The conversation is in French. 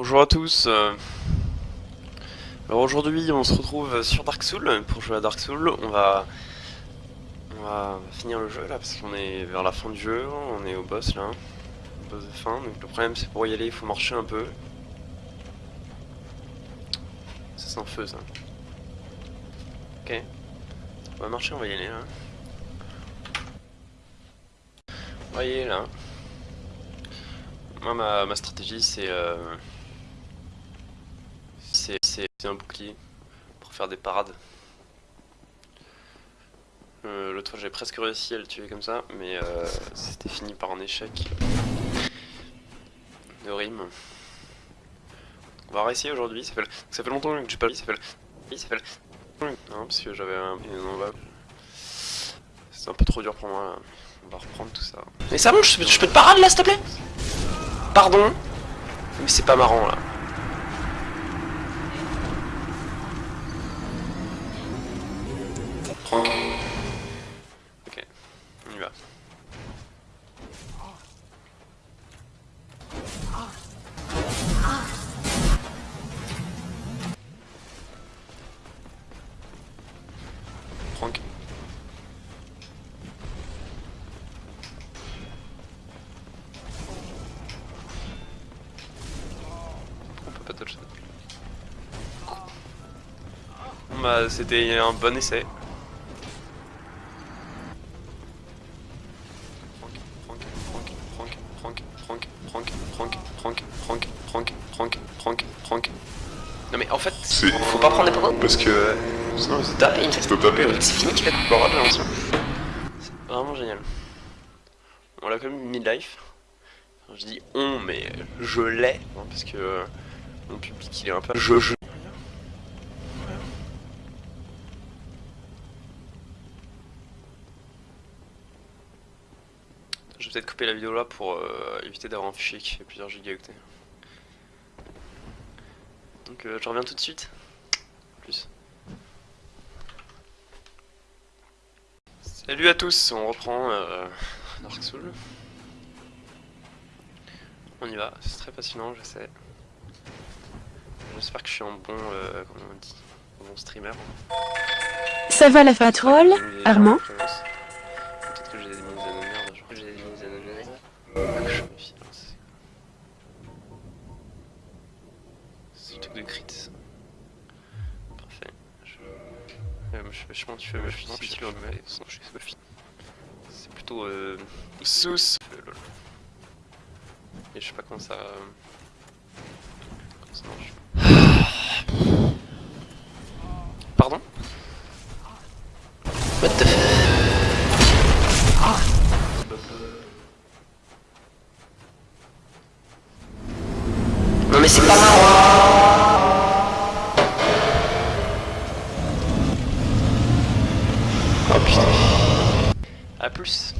Bonjour à tous. euh, Alors aujourd'hui, on se retrouve sur Dark Souls pour jouer à Dark Souls. On va, on va finir le jeu là parce qu'on est vers la fin du jeu. On est au boss là, au boss de fin. Donc le problème, c'est pour y aller, il faut marcher un peu. Ça c'est un feu ça. Ok. On va marcher, on va y aller là. On va là. Moi, ma, ma stratégie, c'est euh, c'est un bouclier pour faire des parades. Euh, L'autre fois, j'ai presque réussi à le tuer comme ça, mais euh, c'était fini par un échec de rime. On va réessayer aujourd'hui. Ça fait, ça fait longtemps que j'ai pas. Ça fait, ça fait. Non, parce que j'avais un. C'est un peu trop dur pour moi. On va reprendre tout ça. Mais ça bon, je, je peux te parade là, s'il te plaît? Pardon? Mais c'est pas marrant là. On peut pas toucher. Bah, c'était un bon essai. Franck, Franck. Non mais en fait, faut pas prendre des photos Parce que sinon c'est fini qu'il fait le de l'ancien. C'est vraiment génial. On l'a quand même midlife. Je dis on, mais je l'ai, hein, parce que euh, mon public il est un peu. Je, je. Je vais peut-être couper la vidéo là pour euh, éviter d'avoir un fichier qui fait plusieurs gigaoctets. Donc euh, je reviens tout de suite. Plus. Salut à tous, on reprend euh, Dark Souls. On y va, c'est très passionnant, je sais. J'espère que je suis un bon, euh, comment on dit, un bon streamer. Ça va la fatroll J'ai Armand. Peut-être que j'ai des mises à de merde, genre. J'ai des mises à le chemin du fameux fusil si tu le remets, sinon je sais pas fini. C'est plutôt euh... Sous euh, Et je sais pas comment ça... Euh, comment ça marche. Pardon? What the ah. Non mais c'est pas marrant Oh. A plus.